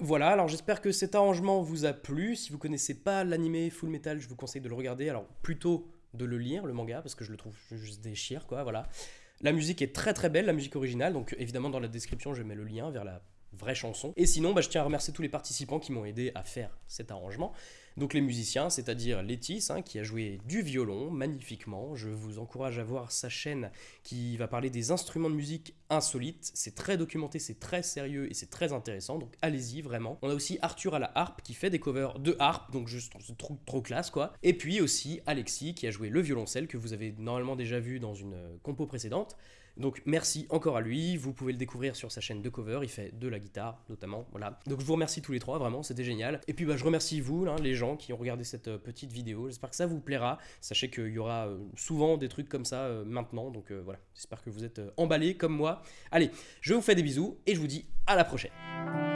Voilà, alors j'espère que cet arrangement vous a plu. Si vous connaissez pas l'anime Full Metal, je vous conseille de le regarder. Alors plutôt de le lire, le manga, parce que je le trouve juste déchire, quoi, voilà. La musique est très très belle, la musique originale, donc évidemment dans la description je mets le lien vers la vraie chanson. Et sinon, bah, je tiens à remercier tous les participants qui m'ont aidé à faire cet arrangement. Donc les musiciens, c'est-à-dire Létis, hein, qui a joué du violon magnifiquement. Je vous encourage à voir sa chaîne qui va parler des instruments de musique insolites. C'est très documenté, c'est très sérieux et c'est très intéressant. Donc allez-y vraiment. On a aussi Arthur à la harpe qui fait des covers de harpe, donc juste trop, trop classe quoi. Et puis aussi Alexis qui a joué le violoncelle que vous avez normalement déjà vu dans une euh, compo précédente. Donc merci encore à lui, vous pouvez le découvrir sur sa chaîne de cover, il fait de la guitare notamment, voilà. Donc je vous remercie tous les trois, vraiment, c'était génial. Et puis bah, je remercie vous, les gens qui ont regardé cette euh, petite vidéo, j'espère que ça vous plaira. Sachez qu'il y aura euh, souvent des trucs comme ça euh, maintenant, donc voilà, j'espère que vous êtes emballés comme moi. Allez, je vous fais des bisous et je vous dis à la prochaine.